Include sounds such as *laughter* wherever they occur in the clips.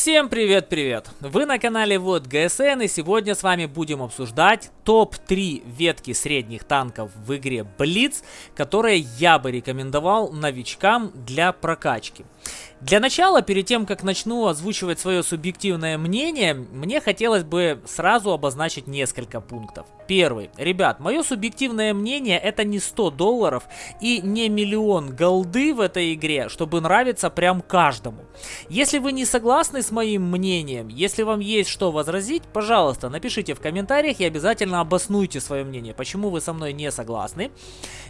Всем привет-привет! Вы на канале Вот ГСН и сегодня с вами будем обсуждать топ-3 ветки средних танков в игре Blitz, которые я бы рекомендовал новичкам для прокачки. Для начала, перед тем, как начну озвучивать свое субъективное мнение, мне хотелось бы сразу обозначить несколько пунктов. Первый. Ребят, мое субъективное мнение это не 100 долларов и не миллион голды в этой игре, чтобы нравиться прям каждому. Если вы не согласны с моим мнением, если вам есть что возразить, пожалуйста, напишите в комментариях и обязательно обоснуйте свое мнение, почему вы со мной не согласны.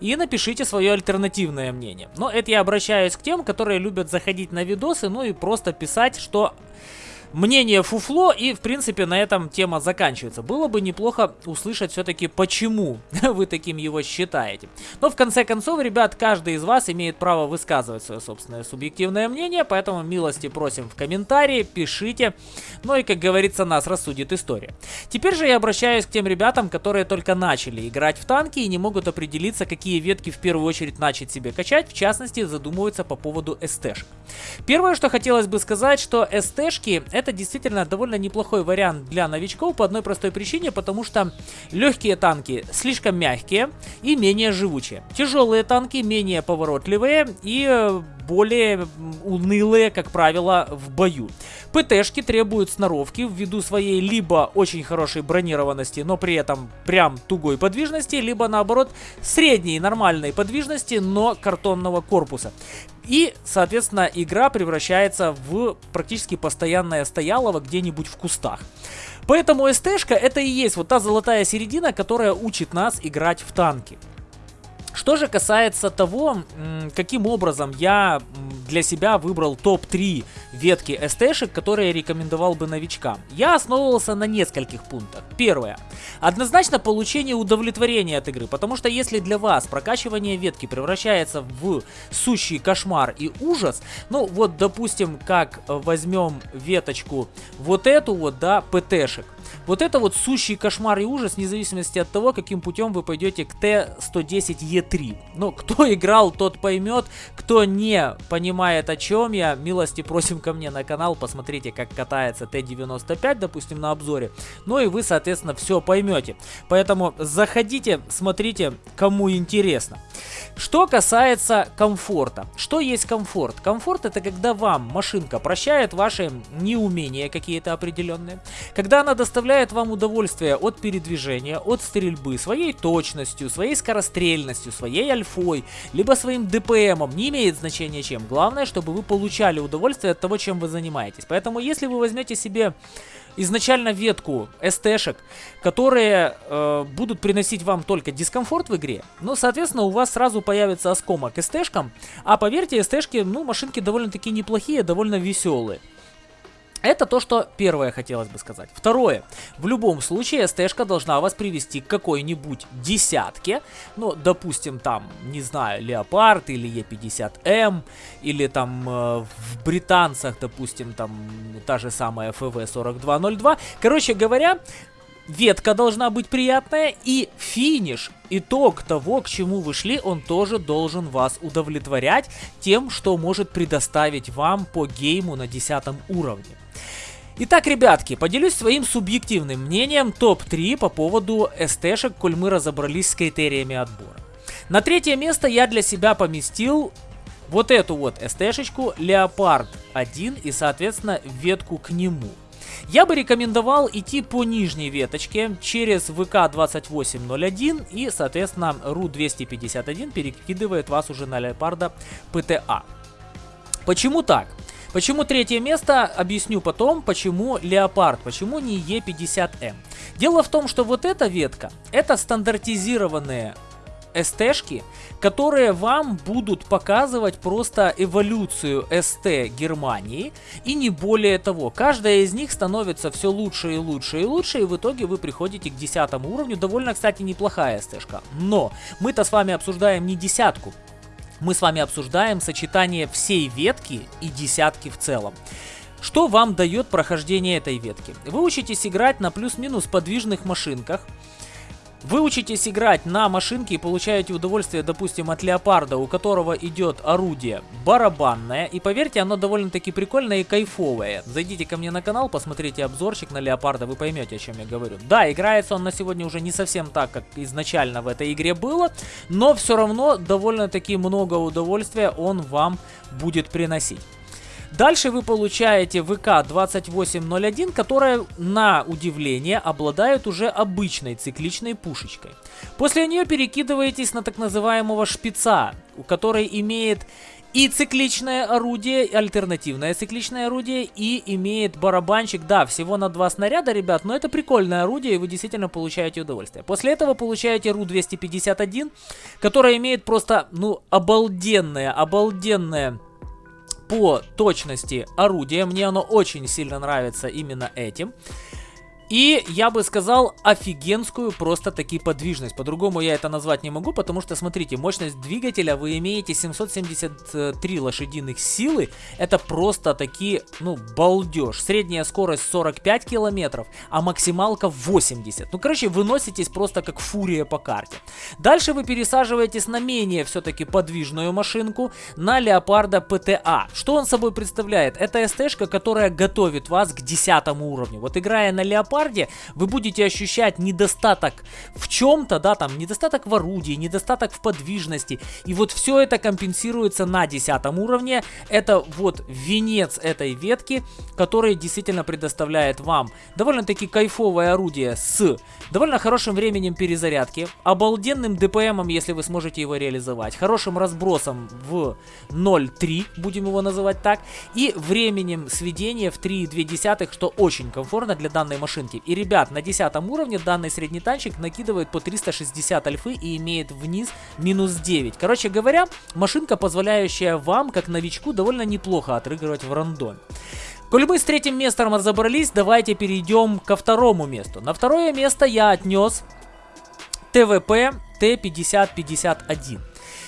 И напишите свое альтернативное мнение. Но это я обращаюсь к тем, которые любят заходить на видосы, ну и просто писать, что мнение фуфло, и, в принципе, на этом тема заканчивается. Было бы неплохо услышать все-таки, почему *laughs* вы таким его считаете. Но, в конце концов, ребят, каждый из вас имеет право высказывать свое собственное субъективное мнение, поэтому милости просим в комментарии, пишите. Ну и, как говорится, нас рассудит история. Теперь же я обращаюсь к тем ребятам, которые только начали играть в танки и не могут определиться, какие ветки в первую очередь начать себе качать, в частности, задумываются по поводу СТ-шек. Первое, что хотелось бы сказать, что СТ-шки это действительно довольно неплохой вариант для новичков по одной простой причине, потому что легкие танки слишком мягкие и менее живучие. Тяжелые танки менее поворотливые и э, более унылые, как правило, в бою. ПТшки требуют сноровки ввиду своей либо очень хорошей бронированности, но при этом прям тугой подвижности, либо наоборот средней нормальной подвижности, но картонного корпуса. И, соответственно, игра превращается в практически постоянное стоялово где-нибудь в кустах. Поэтому СТшка это и есть вот та золотая середина, которая учит нас играть в танки. Что же касается того, каким образом я для себя выбрал топ-3 ветки СТшек, которые рекомендовал бы новичкам, я основывался на нескольких пунктах. Первое. Однозначно получение удовлетворения от игры, потому что если для вас прокачивание ветки превращается в сущий кошмар и ужас, ну вот допустим, как возьмем веточку вот эту вот, да, ПТшек, вот это вот сущий кошмар и ужас, вне зависимости от того, каким путем вы пойдете к Т-110Е3. Но кто *laughs* играл, тот поймет. Кто не понимает, о чем я, милости просим ко мне на канал. Посмотрите, как катается Т-95, допустим, на обзоре. Ну и вы, соответственно, все поймете. Поэтому заходите, смотрите, кому интересно. Что касается комфорта. Что есть комфорт? Комфорт это когда вам машинка прощает ваши неумения какие-то определенные. Когда она доставляет вам удовольствие от передвижения, от стрельбы, своей точностью, своей скорострельностью, своей альфой, либо своим ДПМом. Не имеет значения чем. Главное, чтобы вы получали удовольствие от того, чем вы занимаетесь. Поэтому если вы возьмете себе изначально ветку СТшек, которые э, будут приносить вам только дискомфорт в игре, ну, соответственно, у вас сразу появится оскомок СТшкам, а поверьте, СТшки, ну, машинки довольно-таки неплохие, довольно веселые. Это то, что первое хотелось бы сказать. Второе. В любом случае, СТшка должна вас привести к какой-нибудь десятке. Ну, допустим, там, не знаю, Леопард или Е50М, или там э, в британцах, допустим, там та же самая ФВ-4202. Короче говоря, ветка должна быть приятная и финиш, итог того, к чему вы шли, он тоже должен вас удовлетворять тем, что может предоставить вам по гейму на 10 уровне. Итак, ребятки, поделюсь своим субъективным мнением топ-3 по поводу СТшек, коль мы разобрались с критериями отбора. На третье место я для себя поместил вот эту вот СТшечку Леопард 1 и, соответственно, ветку к нему. Я бы рекомендовал идти по нижней веточке через ВК2801 и, соответственно, РУ-251 перекидывает вас уже на Леопарда ПТА. Почему так? Почему третье место, объясню потом, почему Леопард, почему не Е50М. Дело в том, что вот эта ветка, это стандартизированные СТшки, которые вам будут показывать просто эволюцию СТ Германии и не более того. Каждая из них становится все лучше и лучше и лучше, и в итоге вы приходите к десятому уровню. Довольно, кстати, неплохая СТшка. Но мы-то с вами обсуждаем не десятку, мы с вами обсуждаем сочетание всей ветки и десятки в целом. Что вам дает прохождение этой ветки? Вы учитесь играть на плюс-минус подвижных машинках, вы учитесь играть на машинке и получаете удовольствие, допустим, от леопарда, у которого идет орудие барабанное. И поверьте, оно довольно-таки прикольное и кайфовое. Зайдите ко мне на канал, посмотрите обзорчик на леопарда, вы поймете, о чем я говорю. Да, играется он на сегодня уже не совсем так, как изначально в этой игре было, но все равно довольно-таки много удовольствия он вам будет приносить. Дальше вы получаете ВК-2801, которая, на удивление, обладает уже обычной цикличной пушечкой. После нее перекидываетесь на так называемого шпица, у которой имеет и цикличное орудие, альтернативное цикличное орудие, и имеет барабанчик, да, всего на два снаряда, ребят, но это прикольное орудие, и вы действительно получаете удовольствие. После этого получаете РУ-251, которая имеет просто, ну, обалденное, обалденное по точности орудия. Мне оно очень сильно нравится именно этим. И я бы сказал офигенскую просто таки подвижность. По-другому я это назвать не могу, потому что, смотрите, мощность двигателя вы имеете 773 лошадиных силы. Это просто таки, ну, балдеж. Средняя скорость 45 километров, а максималка 80. Ну, короче, вы носитесь просто как фурия по карте. Дальше вы пересаживаетесь на менее все-таки подвижную машинку, на Леопарда ПТА. Что он собой представляет? Это СТ-шка, которая готовит вас к 10 уровню. Вот играя на Леопарда, леопарде вы будете ощущать недостаток в чем-то, да, там, недостаток в орудии, недостаток в подвижности. И вот все это компенсируется на 10 уровне. Это вот венец этой ветки, который действительно предоставляет вам довольно-таки кайфовое орудие с довольно хорошим временем перезарядки, обалденным ДПМом, если вы сможете его реализовать, хорошим разбросом в 0.3, будем его называть так, и временем сведения в 3,2, что очень комфортно для данной машины машинки. И, ребят, на 10 уровне данный средний танчик накидывает по 360 альфы и имеет вниз минус 9. Короче говоря, машинка, позволяющая вам, как новичку, довольно неплохо отрыгивать в рандоме. Коль мы с третьим местом разобрались, давайте перейдем ко второму месту. На второе место я отнес ТВП Т-5051.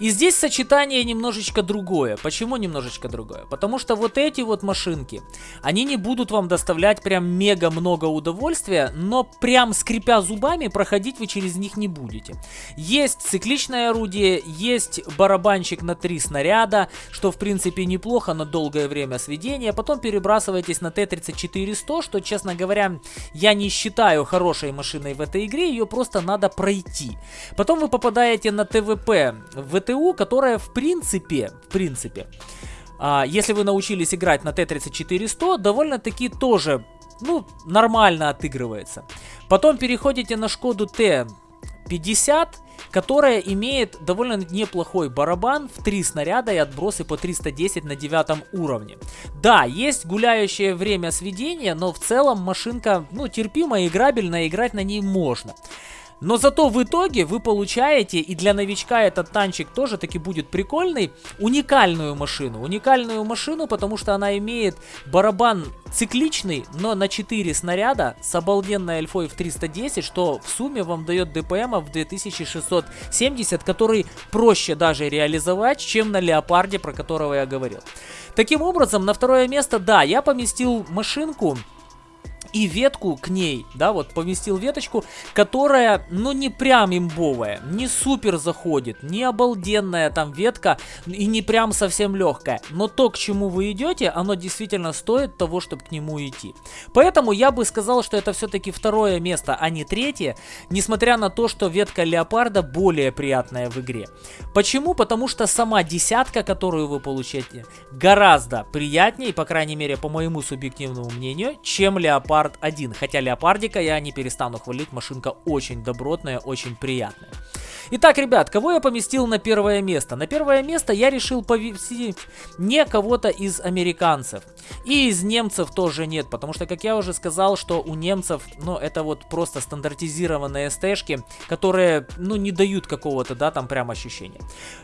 И здесь сочетание немножечко другое. Почему немножечко другое? Потому что вот эти вот машинки, они не будут вам доставлять прям мега много удовольствия, но прям скрипя зубами проходить вы через них не будете. Есть цикличное орудие, есть барабанчик на три снаряда, что в принципе неплохо на долгое время сведения. Потом перебрасываетесь на Т-34-100, что, честно говоря, я не считаю хорошей машиной в этой игре, ее просто надо пройти. Потом вы попадаете на ТВП, ВТ ТУ, которая в принципе, в принципе, а, если вы научились играть на Т-34-100, довольно-таки тоже, ну, нормально отыгрывается. Потом переходите на Шкоду Т-50, которая имеет довольно неплохой барабан в 3 снаряда и отбросы по 310 на 9 уровне. Да, есть гуляющее время сведения, но в целом машинка, ну, терпимая, играбельная, играть на ней можно. Но зато в итоге вы получаете, и для новичка этот танчик тоже таки будет прикольный, уникальную машину. Уникальную машину, потому что она имеет барабан цикличный, но на 4 снаряда с обалденной альфой в 310, что в сумме вам дает ДПМ в 2670, который проще даже реализовать, чем на Леопарде, про которого я говорил. Таким образом, на второе место, да, я поместил машинку и ветку к ней, да, вот поместил веточку, которая, ну, не прям имбовая, не супер заходит, не обалденная там ветка и не прям совсем легкая. Но то, к чему вы идете, оно действительно стоит того, чтобы к нему идти. Поэтому я бы сказал, что это все-таки второе место, а не третье, несмотря на то, что ветка леопарда более приятная в игре. Почему? Потому что сама десятка, которую вы получаете, гораздо приятнее, по крайней мере, по моему субъективному мнению, чем леопард Леопард 1. Хотя Леопардика я не перестану хвалить, машинка очень добротная, очень приятная. Итак, ребят, кого я поместил на первое место? На первое место я решил повесить не кого-то из американцев. И из немцев тоже нет, потому что, как я уже сказал, что у немцев, ну, это вот просто стандартизированные СТшки, которые, ну, не дают какого-то, да, там прям ощущения.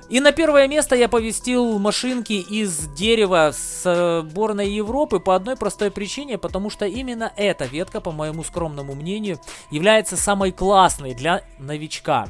И на первое место я повестил машинки из дерева с сборной Европы по одной простой причине, потому что именно эта ветка, по моему скромному мнению, является самой классной для новичка.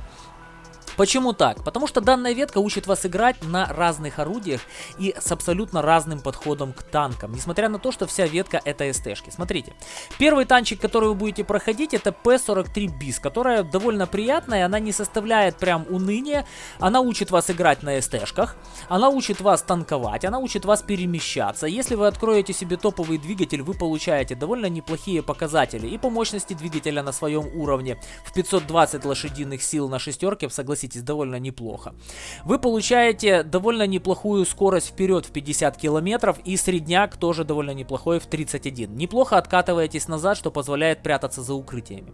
Почему так? Потому что данная ветка учит вас играть на разных орудиях и с абсолютно разным подходом к танкам, несмотря на то, что вся ветка это СТшки. Смотрите, первый танчик, который вы будете проходить, это P43 BIS, которая довольно приятная, она не составляет прям уныния, она учит вас играть на СТшках, она учит вас танковать, она учит вас перемещаться. Если вы откроете себе топовый двигатель, вы получаете довольно неплохие показатели и по мощности двигателя на своем уровне в 520 лошадиных сил на шестерке, согласитесь, довольно неплохо. Вы получаете довольно неплохую скорость вперед в 50 километров и средняк тоже довольно неплохой в 31. Неплохо откатываетесь назад, что позволяет прятаться за укрытиями.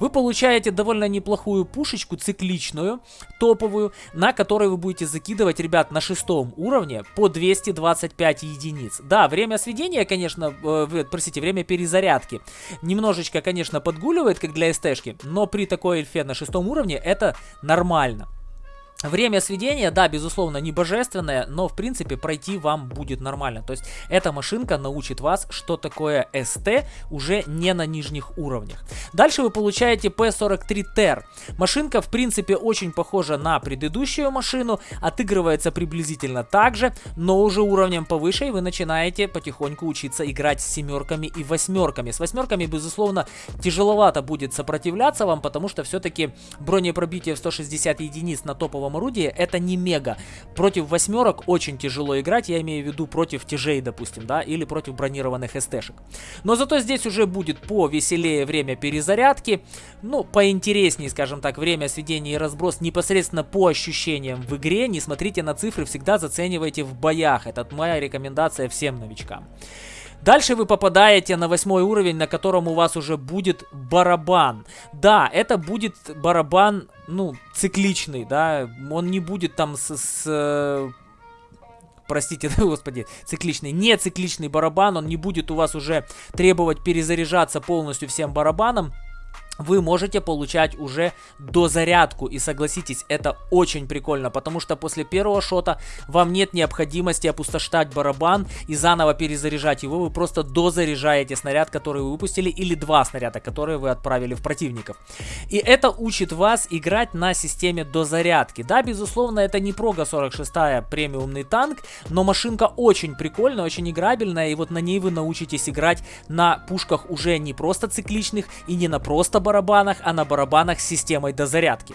Вы получаете довольно неплохую пушечку цикличную, топовую, на которой вы будете закидывать, ребят, на шестом уровне по 225 единиц. Да, время сведения, конечно, э, простите, время перезарядки немножечко, конечно, подгуливает, как для СТшки, но при такой эльфе на шестом уровне это нормально. Время сведения, да, безусловно, не божественное, но, в принципе, пройти вам будет нормально. То есть, эта машинка научит вас, что такое СТ уже не на нижних уровнях. Дальше вы получаете P43 TER. Машинка, в принципе, очень похожа на предыдущую машину, отыгрывается приблизительно так же, но уже уровнем повыше, и вы начинаете потихоньку учиться играть с семерками и восьмерками. С восьмерками, безусловно, тяжеловато будет сопротивляться вам, потому что все-таки бронепробитие в 160 единиц на топовом стрелковом орудии, это не мега. Против восьмерок очень тяжело играть, я имею в виду против тяжей, допустим, да, или против бронированных СТшек. Но зато здесь уже будет повеселее время перезарядки, ну, поинтереснее, скажем так, время сведения и разброс непосредственно по ощущениям в игре. Не смотрите на цифры, всегда заценивайте в боях. Это моя рекомендация всем новичкам. Дальше вы попадаете на восьмой уровень, на котором у вас уже будет барабан. Да, это будет барабан, ну, цикличный, да, он не будет там с... с э, простите, *laughs* да, господи, цикличный, не цикличный барабан, он не будет у вас уже требовать перезаряжаться полностью всем барабаном вы можете получать уже дозарядку. И согласитесь, это очень прикольно, потому что после первого шота вам нет необходимости опустошать барабан и заново перезаряжать его. Вы просто дозаряжаете снаряд, который вы выпустили, или два снаряда, которые вы отправили в противников. И это учит вас играть на системе дозарядки. Да, безусловно, это не Прога 46 премиумный танк, но машинка очень прикольная, очень играбельная, и вот на ней вы научитесь играть на пушках уже не просто цикличных и не на просто барабанах, а на барабанах с системой дозарядки.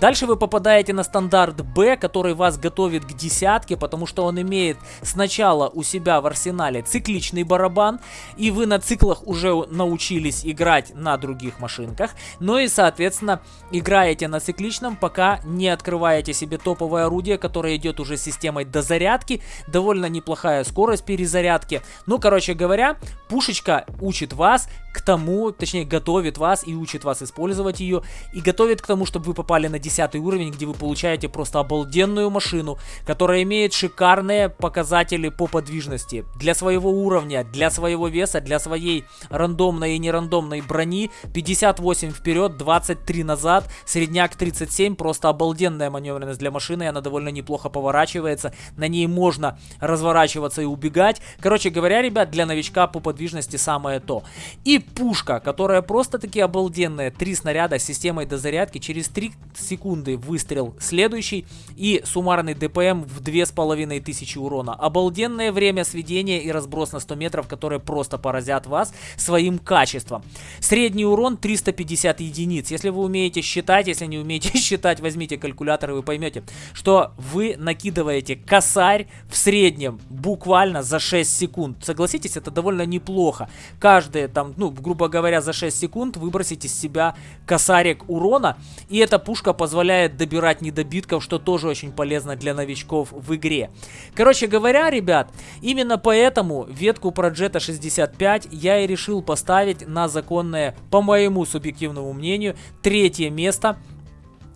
Дальше вы попадаете на стандарт Б, который вас готовит к десятке, потому что он имеет сначала у себя в арсенале цикличный барабан, и вы на циклах уже научились играть на других машинках, но и, соответственно, играете на цикличном, пока не открываете себе топовое орудие, которое идет уже с системой дозарядки, довольно неплохая скорость перезарядки. Ну, короче говоря, пушечка учит вас к тому, точнее, готовит вас и учит вас использовать ее, и готовит к тому, чтобы вы попали на 10 уровень, где вы получаете просто обалденную машину, которая имеет шикарные показатели по подвижности. Для своего уровня, для своего веса, для своей рандомной и нерандомной брони 58 вперед, 23 назад, средняк 37, просто обалденная маневренность для машины, она довольно неплохо поворачивается, на ней можно разворачиваться и убегать. Короче говоря, ребят, для новичка по подвижности самое то. И пушка, которая просто-таки обалденная, три снаряда с системой дозарядки, через 3 секунды выстрел следующий и суммарный ДПМ в 2500 урона. Обалденное время сведения и разброс на 100 метров, которые просто поразят вас своим качеством. Средний урон 350 единиц. Если вы умеете считать, если не умеете *laughs* считать, возьмите калькулятор и вы поймете, что вы накидываете косарь в среднем буквально за 6 секунд. Согласитесь, это довольно неплохо. Каждые там, ну, грубо говоря, за 6 секунд выбросить из себя косарик урона. И эта пушка позволяет добирать недобитков, что тоже очень полезно для новичков в игре. Короче говоря, ребят, именно поэтому ветку про Jetta 65 я и решил поставить на законное, по моему субъективному мнению, третье место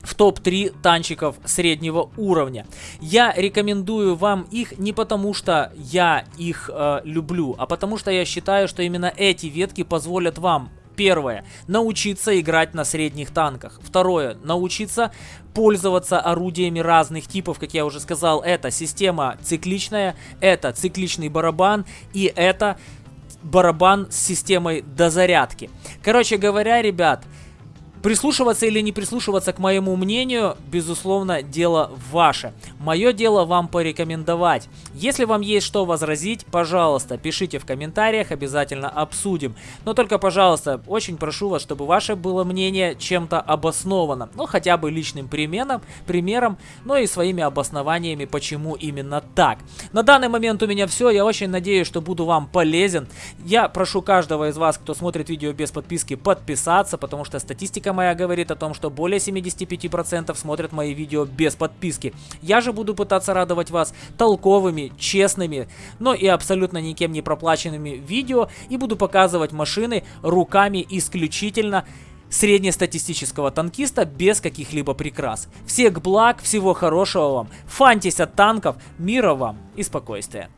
в топ-3 танчиков среднего уровня. Я рекомендую вам их не потому, что я их э, люблю, а потому что я считаю, что именно эти ветки позволят вам Первое. Научиться играть на средних танках. Второе. Научиться пользоваться орудиями разных типов, как я уже сказал. Это система цикличная, это цикличный барабан и это барабан с системой дозарядки. Короче говоря, ребят, Прислушиваться или не прислушиваться к моему мнению, безусловно, дело ваше. Мое дело вам порекомендовать. Если вам есть что возразить, пожалуйста, пишите в комментариях, обязательно обсудим. Но только, пожалуйста, очень прошу вас, чтобы ваше было мнение чем-то обосновано. Ну, хотя бы личным примером, примером, но и своими обоснованиями, почему именно так. На данный момент у меня все. Я очень надеюсь, что буду вам полезен. Я прошу каждого из вас, кто смотрит видео без подписки, подписаться, потому что статистика моя говорит о том, что более 75% смотрят мои видео без подписки. Я же буду пытаться радовать вас толковыми, честными, но и абсолютно никем не проплаченными видео и буду показывать машины руками исключительно среднестатистического танкиста без каких-либо прикрас. Всех благ, всего хорошего вам, фантись от танков, мира вам и спокойствия.